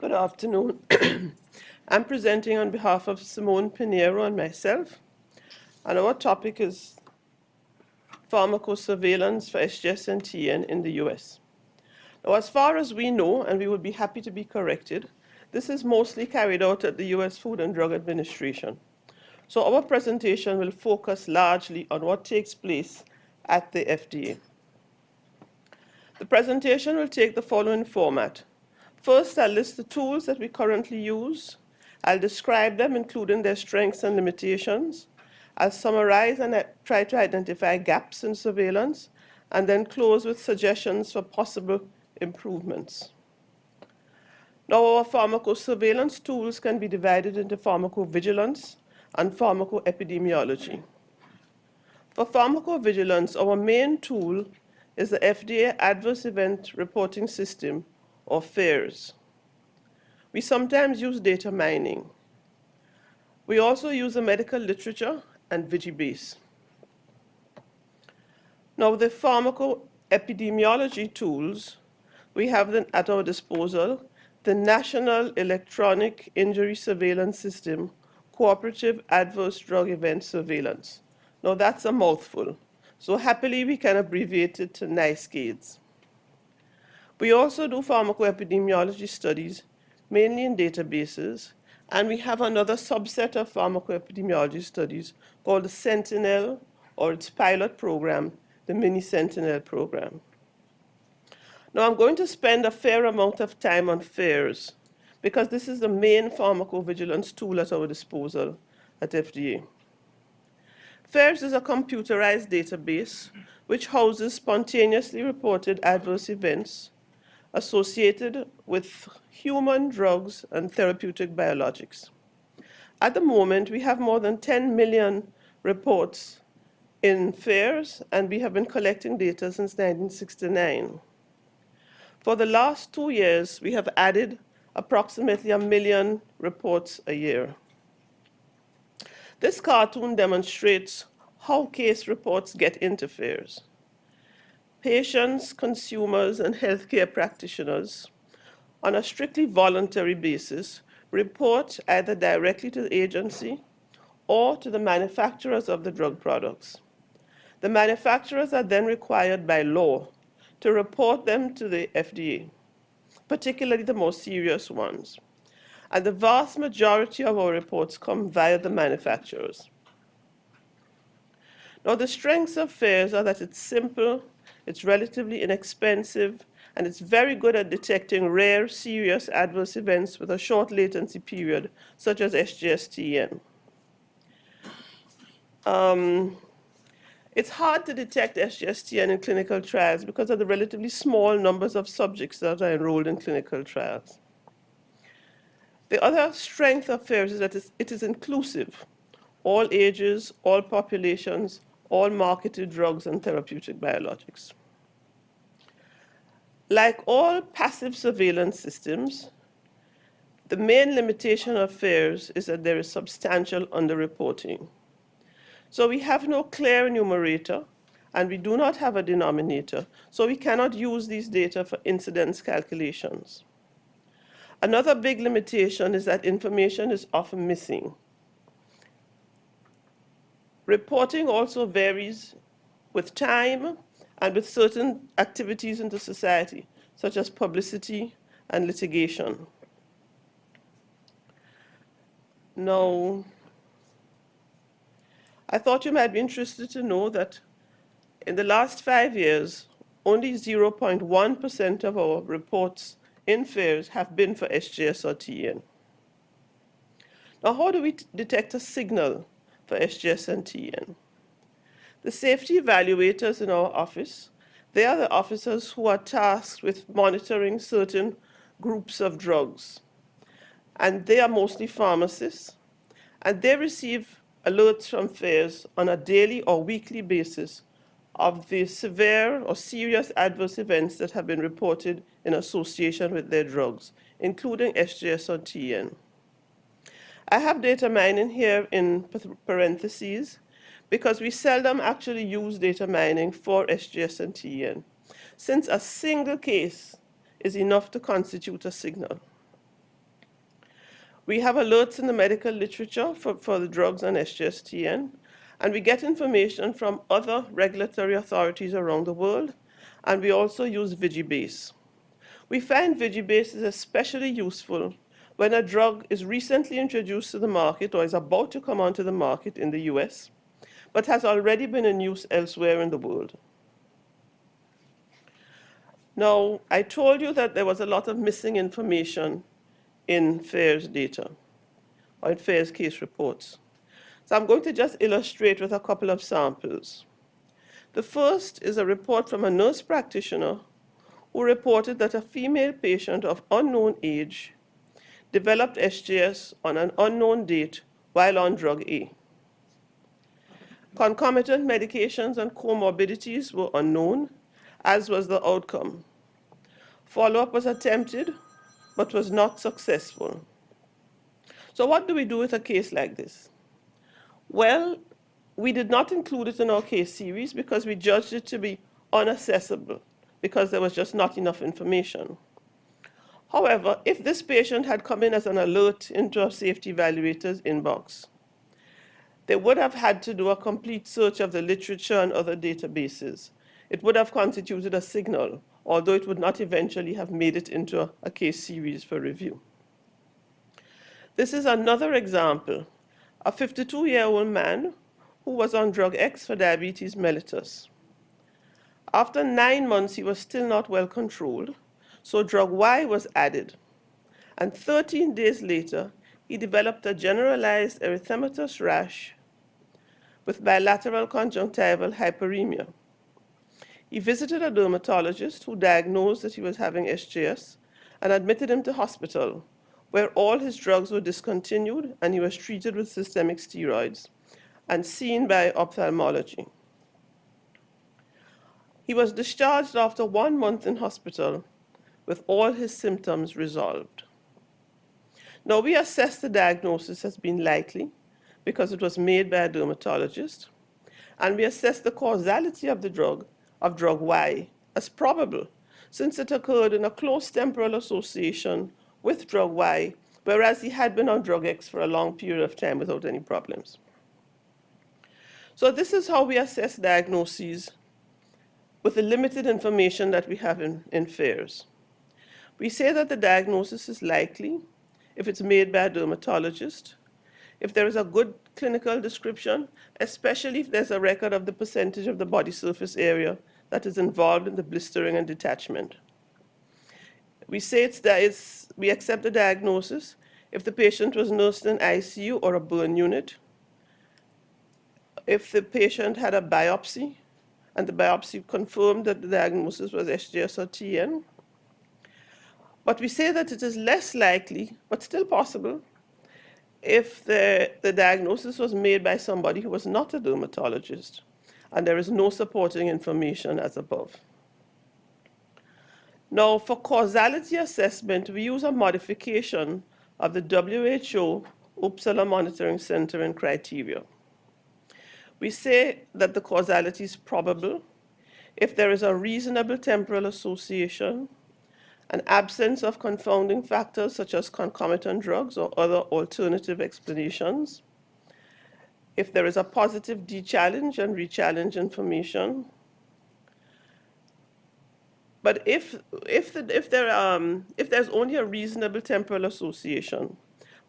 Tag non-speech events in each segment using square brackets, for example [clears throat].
Good afternoon. [clears throat] I'm presenting on behalf of Simone Pinheiro and myself, and our topic is pharmacosurveillance for SGS and TN in the US. Now, as far as we know, and we would be happy to be corrected, this is mostly carried out at the US Food and Drug Administration. So our presentation will focus largely on what takes place at the FDA. The presentation will take the following format. First, I'll list the tools that we currently use. I'll describe them, including their strengths and limitations. I'll summarize and uh, try to identify gaps in surveillance, and then close with suggestions for possible improvements. Now, our pharmacosurveillance tools can be divided into pharmacovigilance and pharmacoepidemiology. For pharmacovigilance, our main tool is the FDA Adverse Event Reporting System, or FAERS. We sometimes use data mining. We also use the medical literature and Vigibase. Now, the pharmacoepidemiology tools, we have them at our disposal, the National Electronic Injury Surveillance System, Cooperative Adverse Drug Event Surveillance. Now, that's a mouthful. So happily, we can abbreviate it to NEISS-CADES. We also do pharmacoepidemiology studies, mainly in databases, and we have another subset of pharmacoepidemiology studies called the Sentinel, or its pilot program, the Mini Sentinel program. Now, I'm going to spend a fair amount of time on FAERS, because this is the main pharmacovigilance tool at our disposal at FDA. FAERS is a computerized database which houses spontaneously reported adverse events associated with human drugs and therapeutic biologics. At the moment, we have more than 10 million reports in FAERS, and we have been collecting data since 1969. For the last two years, we have added approximately a million reports a year. This cartoon demonstrates how case reports get into FAERS patients, consumers, and healthcare practitioners on a strictly voluntary basis report either directly to the agency or to the manufacturers of the drug products. The manufacturers are then required by law to report them to the FDA, particularly the most serious ones. And the vast majority of our reports come via the manufacturers. Now, the strengths of FAERS are that it's simple, it's relatively inexpensive, and it's very good at detecting rare, serious adverse events with a short latency period, such as SGSTN. Um, it's hard to detect SGSTN in clinical trials because of the relatively small numbers of subjects that are enrolled in clinical trials. The other strength of FAERS is that it is inclusive. All ages, all populations, all marketed drugs and therapeutic biologics. Like all passive surveillance systems, the main limitation of FAERS is that there is substantial underreporting. So we have no clear numerator, and we do not have a denominator, so we cannot use these data for incidence calculations. Another big limitation is that information is often missing. Reporting also varies with time and with certain activities in the society, such as publicity and litigation. Now, I thought you might be interested to know that in the last five years, only 0.1% of our reports in FAERS have been for SGS or TN. Now, how do we detect a signal for SGS and TN. The safety evaluators in our office, they are the officers who are tasked with monitoring certain groups of drugs. And they are mostly pharmacists, and they receive alerts from FAERS on a daily or weekly basis of the severe or serious adverse events that have been reported in association with their drugs, including SGS or TN. I have data mining here in parentheses because we seldom actually use data mining for SGS and TN, since a single case is enough to constitute a signal. We have alerts in the medical literature for, for the drugs and SGSTN, and we get information from other regulatory authorities around the world, and we also use Vigibase. We find Vigibase is especially useful when a drug is recently introduced to the market or is about to come onto the market in the US, but has already been in use elsewhere in the world. Now, I told you that there was a lot of missing information in FAERS data, or in FAERS case reports. So I'm going to just illustrate with a couple of samples. The first is a report from a nurse practitioner who reported that a female patient of unknown age developed SGS on an unknown date while on drug A. Concomitant medications and comorbidities were unknown, as was the outcome. Follow-up was attempted, but was not successful. So what do we do with a case like this? Well, we did not include it in our case series because we judged it to be unaccessible because there was just not enough information. However, if this patient had come in as an alert into our safety evaluator's inbox, they would have had to do a complete search of the literature and other databases. It would have constituted a signal, although it would not eventually have made it into a, a case series for review. This is another example. A 52-year-old man who was on drug X for diabetes mellitus. After nine months, he was still not well controlled, so drug Y was added. And 13 days later, he developed a generalized erythematous rash with bilateral conjunctival hyperemia. He visited a dermatologist who diagnosed that he was having SGS and admitted him to hospital, where all his drugs were discontinued and he was treated with systemic steroids and seen by ophthalmology. He was discharged after one month in hospital with all his symptoms resolved. Now, we assess the diagnosis as being likely because it was made by a dermatologist, and we assess the causality of the drug, of drug Y, as probable, since it occurred in a close temporal association with drug Y, whereas he had been on drug X for a long period of time without any problems. So this is how we assess diagnoses with the limited information that we have in, in FAERS. We say that the diagnosis is likely if it's made by a dermatologist if there is a good clinical description, especially if there's a record of the percentage of the body surface area that is involved in the blistering and detachment. We say it's that it's, we accept the diagnosis if the patient was nursed in ICU or a burn unit, if the patient had a biopsy and the biopsy confirmed that the diagnosis was SGS or TN. But we say that it is less likely, but still possible, if the, the diagnosis was made by somebody who was not a dermatologist and there is no supporting information as above. Now, for causality assessment, we use a modification of the WHO Uppsala Monitoring Center and criteria. We say that the causality is probable if there is a reasonable temporal association an absence of confounding factors such as concomitant drugs or other alternative explanations, if there is a positive de-challenge and re-challenge information, but if, if, the, if, there, um, if there's only a reasonable temporal association,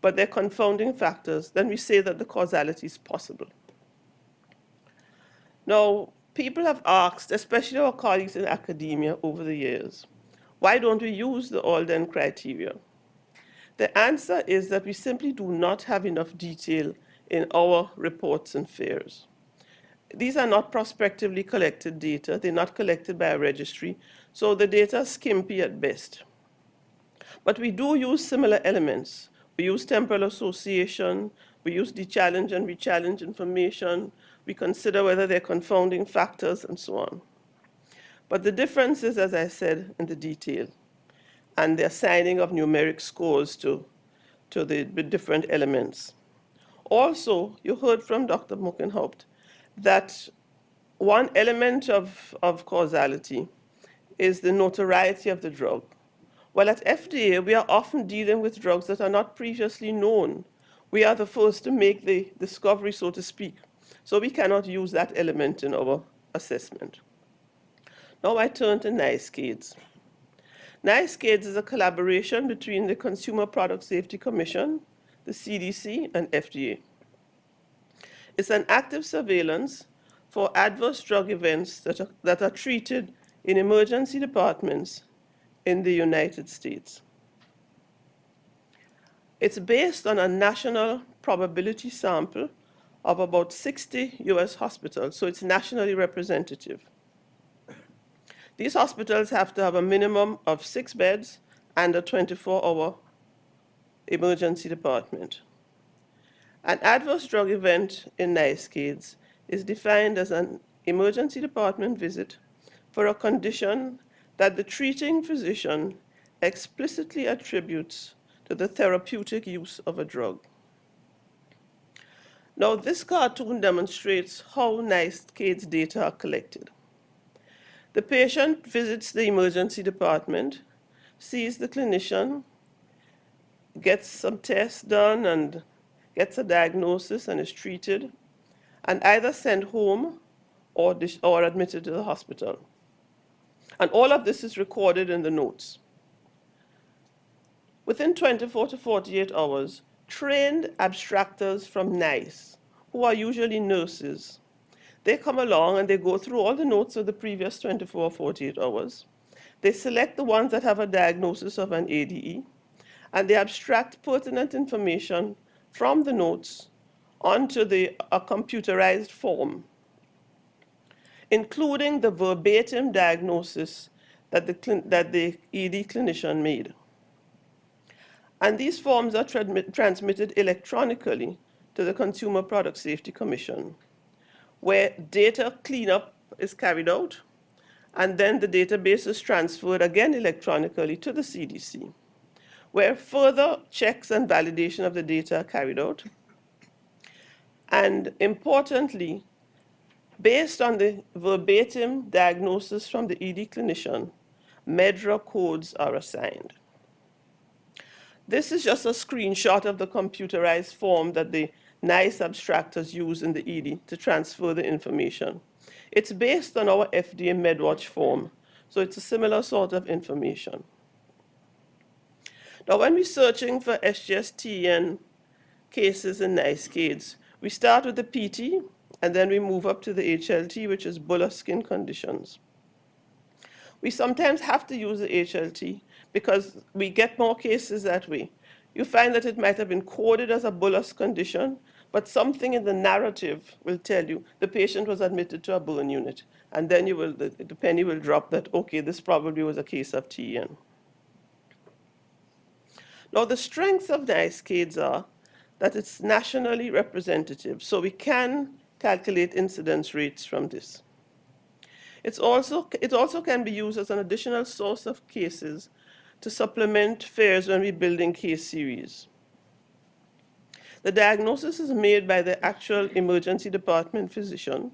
but they're confounding factors, then we say that the causality is possible. Now, people have asked, especially our colleagues in academia over the years, why don't we use the Alden criteria? The answer is that we simply do not have enough detail in our reports and FAERS. These are not prospectively collected data. They're not collected by a registry, so the data is skimpy at best. But we do use similar elements. We use temporal association, we use the challenge and re-challenge information, we consider whether they're confounding factors and so on. But the difference is, as I said, in the detail and the assigning of numeric scores to, to the, different elements. Also, you heard from Dr. Mockenhaupt that one element of, of causality is the notoriety of the drug. While at FDA, we are often dealing with drugs that are not previously known. We are the first to make the discovery, so to speak. So we cannot use that element in our assessment. Now I turn to NEISS-CADES. NEISS-CADES is a collaboration between the Consumer Product Safety Commission, the CDC, and FDA. It's an active surveillance for adverse drug events that are, that are treated in emergency departments in the United States. It's based on a national probability sample of about 60 US hospitals, so it's nationally representative. These hospitals have to have a minimum of six beds and a 24-hour emergency department. An adverse drug event in NEISS-CADES is defined as an emergency department visit for a condition that the treating physician explicitly attributes to the therapeutic use of a drug. Now, this cartoon demonstrates how NEISS-CADES data are collected. The patient visits the emergency department, sees the clinician, gets some tests done and gets a diagnosis and is treated, and either sent home or, or admitted to the hospital. And all of this is recorded in the notes. Within 24 to 48 hours, trained abstractors from NEISS, who are usually nurses, they come along and they go through all the notes of the previous 24 or 48 hours. They select the ones that have a diagnosis of an ADE, and they abstract pertinent information from the notes onto the, a computerized form, including the verbatim diagnosis that the, that the ED clinician made. And these forms are transmitted electronically to the Consumer Product Safety Commission, where data cleanup is carried out, and then the database is transferred again electronically to the CDC where further checks and validation of the data are carried out. And importantly, based on the verbatim diagnosis from the ED clinician, MedDRA codes are assigned. This is just a screenshot of the computerized form that the NEISS abstractors use in the ED to transfer the information. It's based on our FDA MedWatch form, so it's a similar sort of information. Now, when we're searching for SGSTN cases in NEISS-CADES, we start with the PT, and then we move up to the HLT, which is bullous skin conditions. We sometimes have to use the HLT because we get more cases that way. You find that it might have been coded as a bullous condition, but something in the narrative will tell you the patient was admitted to a burn unit. And then you will, the, the penny will drop that, okay, this probably was a case of TN. Now, the strengths of NEISS-CADES are that it's nationally representative, so we can calculate incidence rates from this. It's also, it also can be used as an additional source of cases to supplement FAERS when we're building case series. The diagnosis is made by the actual emergency department physician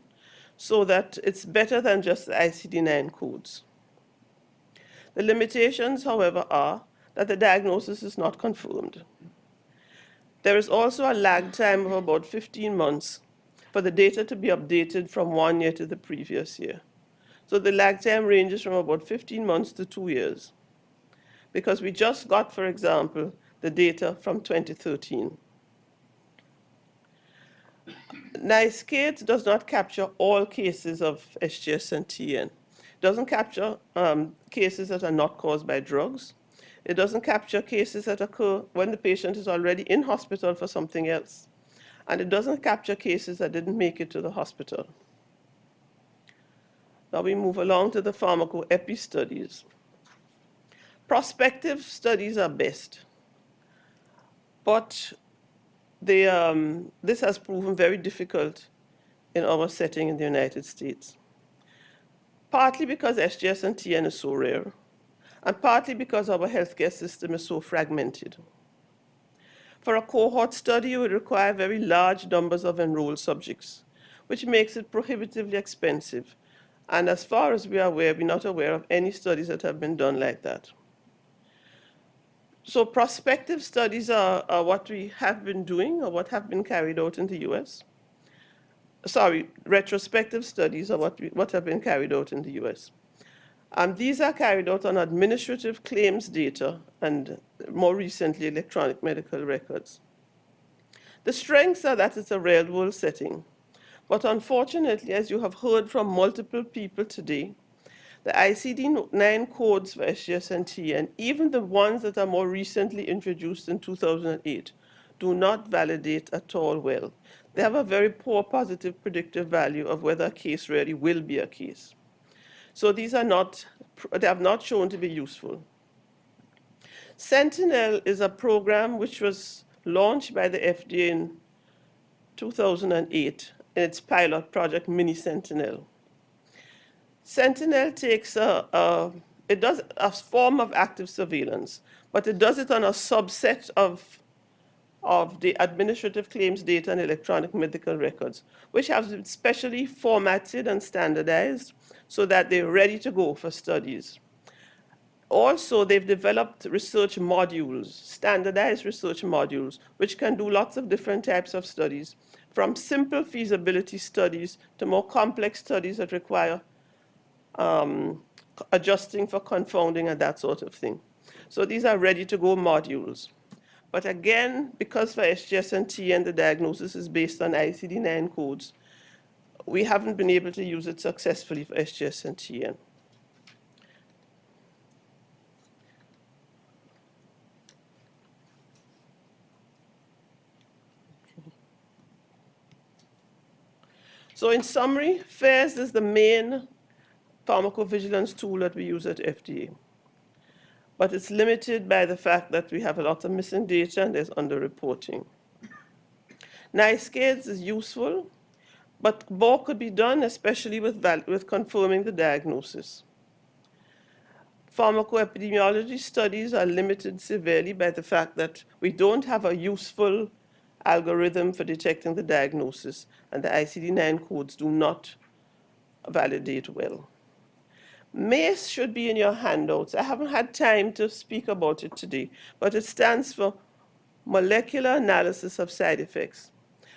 so that it's better than just the ICD-9 codes. The limitations, however, are that the diagnosis is not confirmed. There is also a lag time of about 15 months for the data to be updated from one year to the previous year. So the lag time ranges from about 15 months to two years because we just got, for example, the data from 2013. NEISS-CADES does not capture all cases of SGS and TN. It doesn't capture um, cases that are not caused by drugs. It doesn't capture cases that occur when the patient is already in hospital for something else. And it doesn't capture cases that didn't make it to the hospital. Now we move along to the pharmacoepi studies. Prospective studies are best, but um, this has proven very difficult in our setting in the United States. Partly because SGS and TN is so rare, and partly because our healthcare system is so fragmented. For a cohort study, you would require very large numbers of enrolled subjects, which makes it prohibitively expensive. And as far as we are aware, we're not aware of any studies that have been done like that. So prospective studies are, are what we have been doing or what have been carried out in the US. Sorry, retrospective studies are what, we, what have been carried out in the US. These are carried out on administrative claims data and more recently electronic medical records. The strengths are that it's a real world setting. But unfortunately, as you have heard from multiple people today, the ICD-9 codes for SGS and even the ones that are more recently introduced in 2008, do not validate at all well. They have a very poor positive predictive value of whether a case really will be a case. So these are not, they have not shown to be useful. Sentinel is a program which was launched by the FDA in 2008 in its pilot project, Mini Sentinel. Sentinel takes a, a, it does a form of active surveillance, but it does it on a subset of, of the administrative claims data and electronic medical records, which have been specially formatted and standardized so that they're ready to go for studies. Also, they've developed research modules, standardized research modules, which can do lots of different types of studies, from simple feasibility studies to more complex studies that require um, adjusting for confounding and that sort of thing. So these are ready-to-go modules. But again, because for SGS and TN the diagnosis is based on ICD-9 codes, we haven't been able to use it successfully for SGS and TN. So in summary, FAERS is the main pharmacovigilance tool that we use at FDA. But it's limited by the fact that we have a lot of missing data and there's underreporting. NEISS-CADES is useful, but more could be done, especially with, with confirming the diagnosis. Pharmacoepidemiology studies are limited severely by the fact that we don't have a useful algorithm for detecting the diagnosis, and the ICD-9 codes do not validate well. MACE should be in your handouts. I haven't had time to speak about it today, but it stands for Molecular Analysis of Side Effects.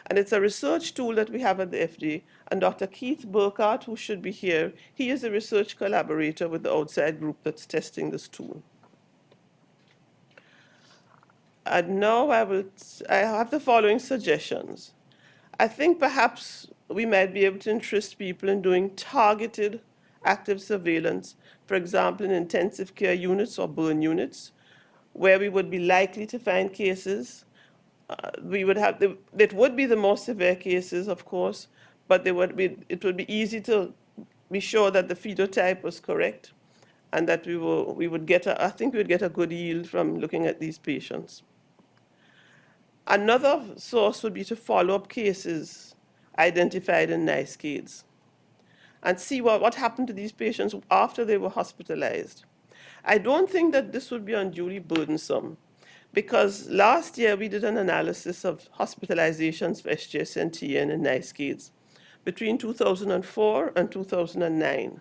And it's a research tool that we have at the FDA. And Dr. Keith Burkhart, who should be here, he is a research collaborator with the outside group that's testing this tool. And now I will, I have the following suggestions. I think perhaps we might be able to interest people in doing targeted active surveillance, for example, in intensive care units or burn units, where we would be likely to find cases. Uh, we would have, the, it would be the most severe cases, of course, but they would be, it would be easy to be sure that the phenotype was correct and that we, will, we would get, a, I think we would get a good yield from looking at these patients. Another source would be to follow up cases identified in NEISS-CADES and see what, what happened to these patients after they were hospitalized. I don't think that this would be unduly burdensome because last year we did an analysis of hospitalizations for SGS and TN and NEISS-CADES between 2004 and 2009.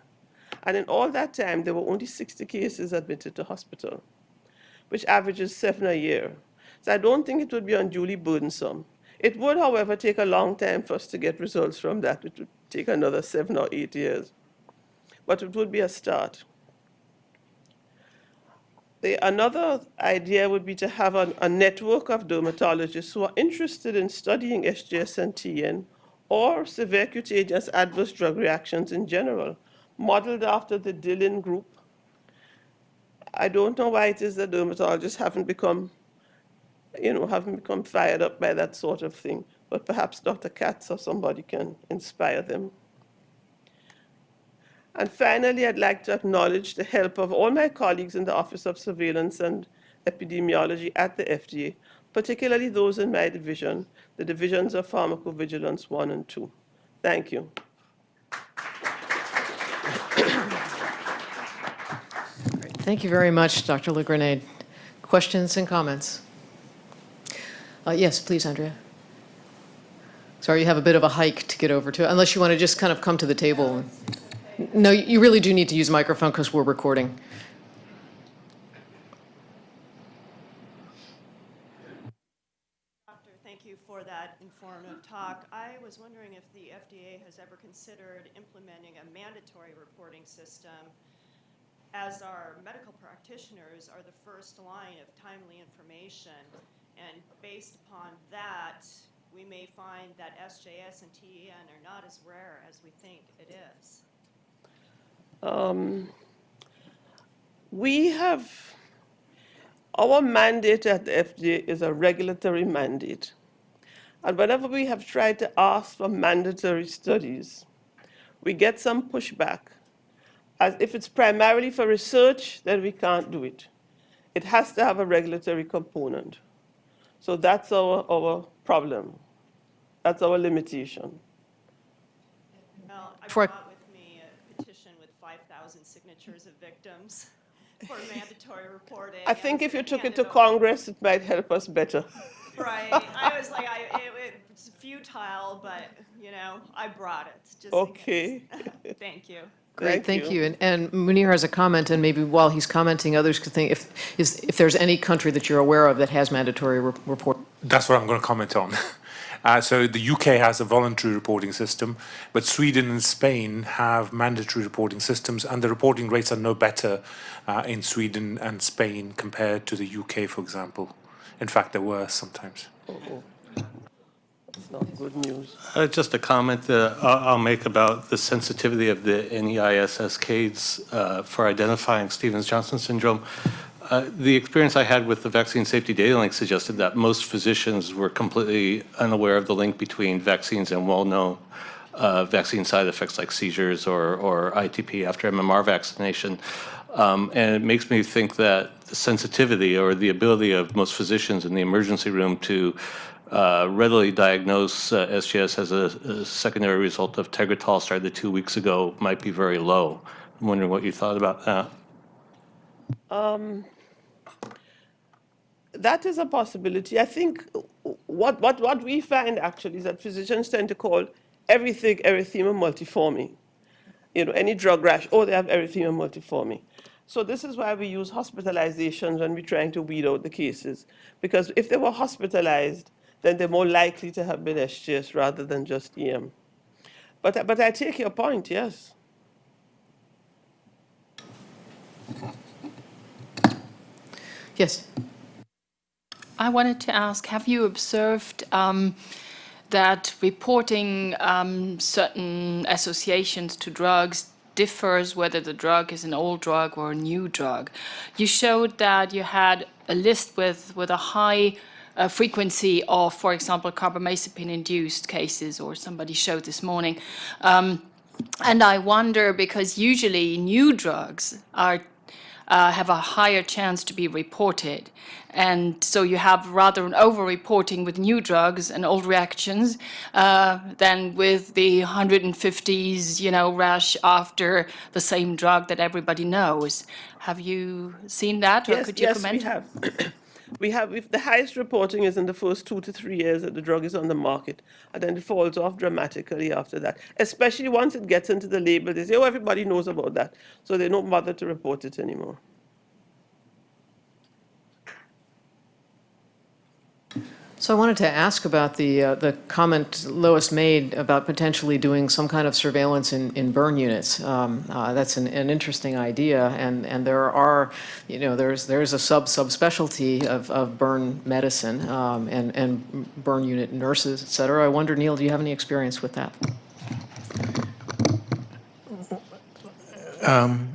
And in all that time, there were only 60 cases admitted to hospital, which averages seven a year. So I don't think it would be unduly burdensome. It would, however, take a long time for us to get results from that. It would take another seven or eight years. But it would be a start. The, another idea would be to have a, a network of dermatologists who are interested in studying SGS and TN or severe cutaneous adverse drug reactions in general, modeled after the Dillon group. I don't know why it is that dermatologists haven't become, you know, haven't become fired up by that sort of thing but perhaps Dr. Katz or somebody can inspire them. And finally, I'd like to acknowledge the help of all my colleagues in the Office of Surveillance and Epidemiology at the FDA, particularly those in my division, the divisions of Pharmacovigilance 1 and 2. Thank you. Thank you very much, Dr. LaGrenade. Questions and comments? Uh, yes, please, Andrea. Sorry, you have a bit of a hike to get over to, unless you want to just kind of come to the table. No, you really do need to use a microphone because we're recording. Doctor, thank you for that informative talk. I was wondering if the FDA has ever considered implementing a mandatory reporting system as our medical practitioners are the first line of timely information. And based upon that, we may find that SJS and TEN are not as rare as we think it is. Um, we have, our mandate at the FDA is a regulatory mandate. And whenever we have tried to ask for mandatory studies, we get some pushback. As if it's primarily for research, then we can't do it. It has to have a regulatory component. So that's our, our problem. That's our limitation. Well, I For- brought with me a petition with 5,000 signatures of victims [laughs] for mandatory reporting. I think if you took it to over. Congress, it might help us better. Right, I [laughs] was like, I, it, it's futile, but, you know, I brought it, just Okay. [laughs] Thank you. Great, thank you. And- And Munir has a comment, and maybe while he's commenting, others could think, if, is, if there's any country that you're aware of that has mandatory re- report. That's what I'm going to comment on. Uh, so the UK has a voluntary reporting system, but Sweden and Spain have mandatory reporting systems, and the reporting rates are no better uh, in Sweden and Spain compared to the UK, for example. In fact, they're worse sometimes. It's not good news. Uh, Just a comment that I'll I'll make about the sensitivity of the NEIS cascades uh, for identifying Stevens-Johnson syndrome. Uh, The experience I had with the vaccine safety data link suggested that most physicians were completely unaware of the link between vaccines and well-known uh, vaccine side effects like seizures or or ITP after MMR vaccination. Um, And it makes me think that the sensitivity or the ability of most physicians in the emergency room to uh, readily diagnose uh, SGS as a a secondary result of Tegretol started two weeks ago might be very low. I'm wondering what you thought about that. That is a possibility. I think what, what, what we find actually is that physicians tend to call everything erythema multiforme. You know, any drug rash, oh, they have erythema multiforme. So this is why we use hospitalizations when we're trying to weed out the cases. Because if they were hospitalized, then they're more likely to have been SGS rather than just EM. But, but I take your point, yes. Yes, I wanted to ask, have you observed um, that reporting um, certain associations to drugs differs whether the drug is an old drug or a new drug? You showed that you had a list with, with a high uh, frequency of, for example, carbamazepine-induced cases, or somebody showed this morning. Um, and I wonder, because usually new drugs are uh, have a higher chance to be reported. And so you have rather an over-reporting with new drugs and old reactions uh, than with the 150s, you know, rash after the same drug that everybody knows. Have you seen that, or Yes, could you yes, comment? we have. [clears throat] we have. If the highest reporting is in the first two to three years that the drug is on the market, and then it falls off dramatically after that. Especially once it gets into the label, they say, "Oh, everybody knows about that," so they don't bother to report it anymore. So I wanted to ask about the, uh, the comment Lois made about potentially doing some kind of surveillance in, in burn units. Um, uh, That's an, an interesting idea, and, and there are, you know, there's, there's a sub, subspecialty of, of burn medicine um, and, and burn unit nurses, et cetera. I wonder, Neil, do you have any experience with that?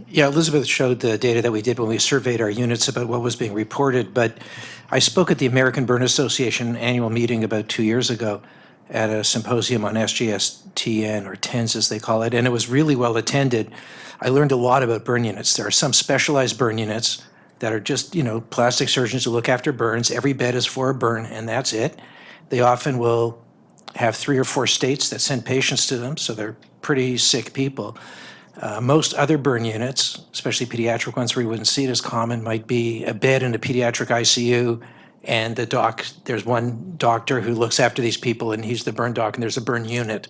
Yeah, Elizabeth showed the data that we did when we surveyed our units about what was being reported, but I spoke at the American Burn Association annual meeting about two years ago at a symposium on SGS-TN, or TENS as they call it, and it was really well attended. I learned a lot about burn units. There are some specialized burn units that are just, you know, plastic surgeons who look after burns. Every bed is for a burn, and that's it. They often will have three or four states that send patients to them, so they're pretty sick people. Uh, most other burn units, especially pediatric ones where you wouldn't see it as common, might be a bed in a pediatric ICU, and the doc, there's one doctor who looks after these people, and he's the burn doc, and there's a burn unit.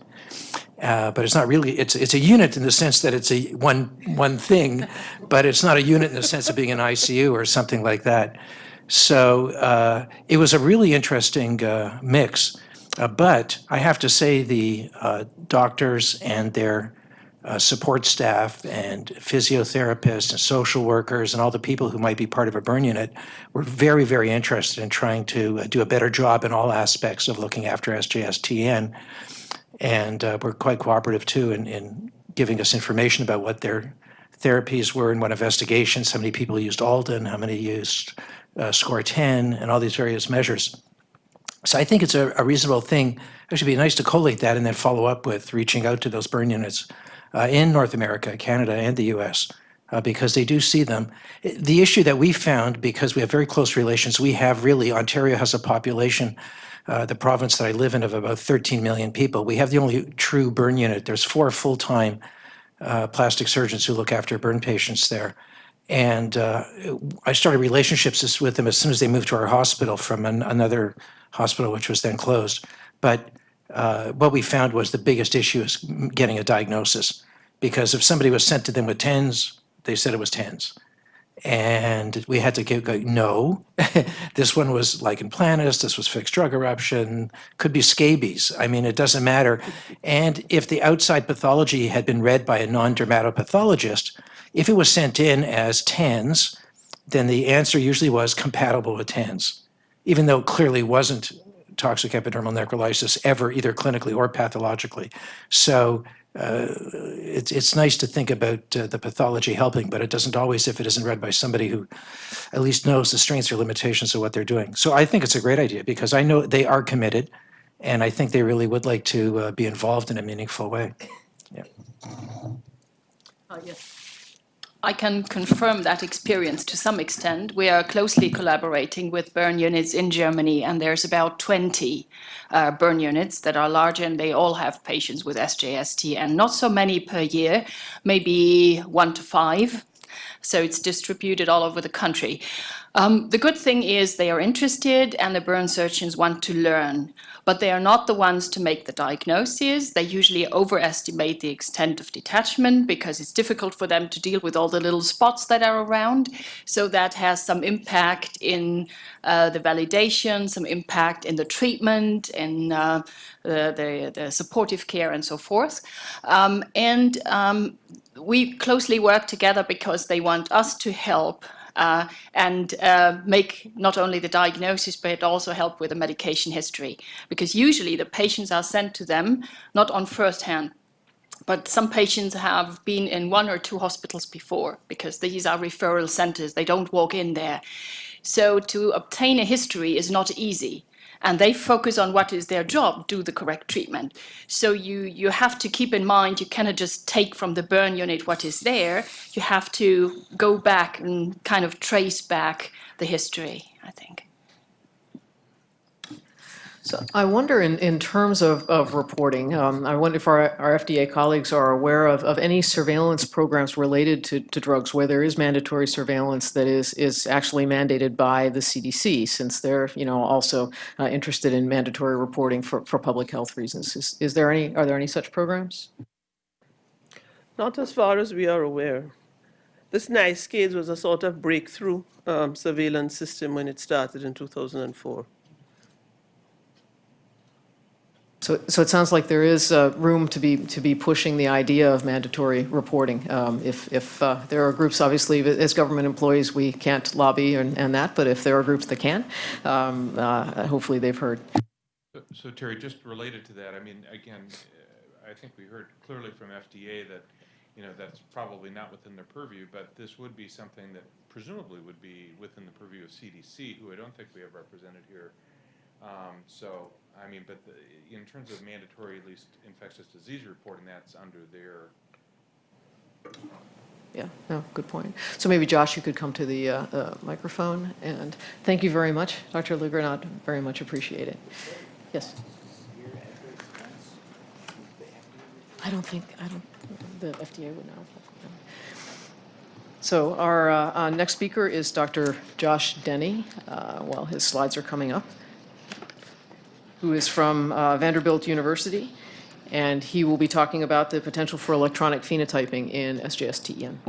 Uh, but it's not really, it's, it's a unit in the sense that it's a one, one thing, but it's not a unit in the sense of being an ICU or something like that. So uh, it was a really interesting uh, mix. Uh, but I have to say, the uh, doctors and their uh, support staff and physiotherapists and social workers and all the people who might be part of a burn unit were very, very interested in trying to uh, do a better job in all aspects of looking after SJSTN. And uh, were quite cooperative too in, in giving us information about what their therapies were and what investigations, how many people used Alden, how many used uh, SCORTEN, and all these various measures. So I think it's a, a reasonable thing. It should be nice to collate that and then follow up with reaching out to those burn units uh, in North America, Canada, and the U.S. Uh, because they do see them. The issue that we found, because we have very close relations, we have really Ontario has a population, uh, the province that I live in, of about 13 million people. We have the only true burn unit. There's four full-time uh, plastic surgeons who look after burn patients there. And uh, I started relationships with them as soon as they moved to our hospital from an, another hospital, which was then closed. But uh, what we found was the biggest issue is getting a diagnosis. Because if somebody was sent to them with TENS, they said it was TENS. And we had to go, go no, [laughs] this one was lichen planus, this was fixed drug eruption, could be scabies. I mean, it doesn't matter. And if the outside pathology had been read by a non-dermatopathologist, if it was sent in as TENS, then the answer usually was compatible with TENS, even though it clearly wasn't toxic epidermal necrolysis ever, either clinically or pathologically. So uh, it's, it's nice to think about uh, the pathology helping, but it doesn't always if it isn't read by somebody who at least knows the strengths or limitations of what they're doing. So I think it's a great idea because I know they are committed and I think they really would like to uh, be involved in a meaningful way. Yeah. Uh, yes. I can confirm that experience to some extent. We are closely collaborating with burn units in Germany, and there's about 20 uh, burn units that are large, and they all have patients with SJST, and not so many per year, maybe one to five. So it's distributed all over the country. Um, the good thing is they are interested and the burn surgeons want to learn, but they are not the ones to make the diagnosis. They usually overestimate the extent of detachment because it's difficult for them to deal with all the little spots that are around. So that has some impact in uh, the validation, some impact in the treatment, in uh, the, the, the, supportive care and so forth. Um, and um, we closely work together because they want us to help uh, and uh, make not only the diagnosis, but also help with the medication history. Because usually the patients are sent to them not on first hand, but some patients have been in one or two hospitals before because these are referral centers. They don't walk in there. So to obtain a history is not easy and they focus on what is their job, do the correct treatment. So you, you have to keep in mind, you cannot just take from the burn unit what is there, you have to go back and kind of trace back the history, I think. So I wonder in, in terms of, of reporting, um, I wonder if our, our FDA colleagues are aware of, of any surveillance programs related to, to drugs where there is mandatory surveillance that is, is actually mandated by the CDC, since they're, you know, also uh, interested in mandatory reporting for, for public health reasons. Is, is there any, are there any such programs? Not as far as we are aware. This NICE case was a sort of breakthrough um, surveillance system when it started in 2004. So, so it sounds like there is uh, room to be to be pushing the idea of mandatory reporting. Um, if if uh, there are groups, obviously, as government employees, we can't lobby and, and that, but if there are groups that can, um, uh, hopefully they've heard. So, so, Terry, just related to that, I mean, again, uh, I think we heard clearly from FDA that, you know, that's probably not within their purview, but this would be something that presumably would be within the purview of CDC, who I don't think we have represented here. Um, so I mean, but the, in terms of mandatory, at least infectious disease reporting, that's under their. Yeah, no, good point. So maybe Josh, you could come to the uh, uh, microphone, and thank you very much, Dr. LaGrenade, very much appreciate it. Yes? I don't think, I don't, the FDA would know. So our uh, uh, next speaker is Dr. Josh Denny, uh, while his slides are coming up who is from uh, Vanderbilt University, and he will be talking about the potential for electronic phenotyping in SJS-TEN.